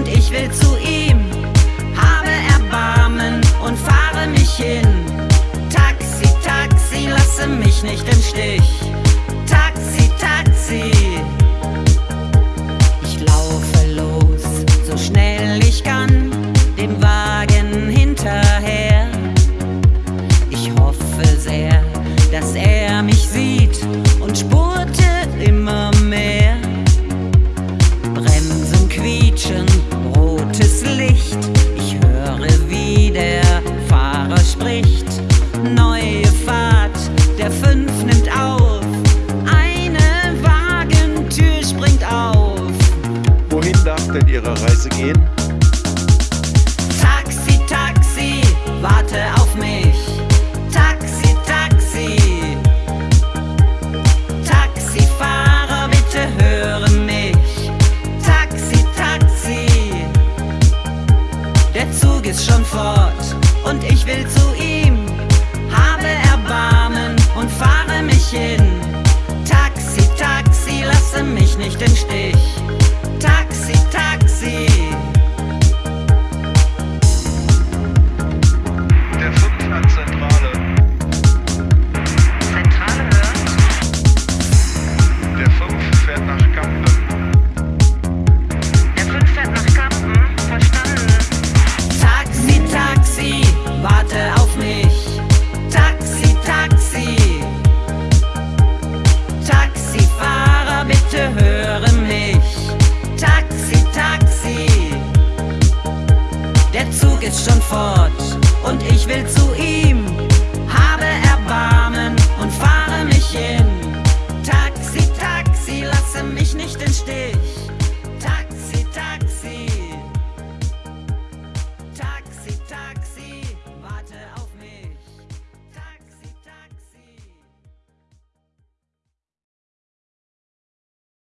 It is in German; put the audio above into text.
und ich will zu ihm. Habe Erbarmen und fahre mich hin. Taxi, Taxi, lasse mich nicht denn Ihrer Reise gehen? Taxi, Taxi, warte auf mich. Taxi, Taxi. Taxifahrer, bitte höre mich. Taxi, Taxi. Der Zug ist schon fort und ich will zu ihm. Habe Erbarmen und fahre mich hin. Der Zug ist schon fort und ich will zu ihm. Habe Erbarmen und fahre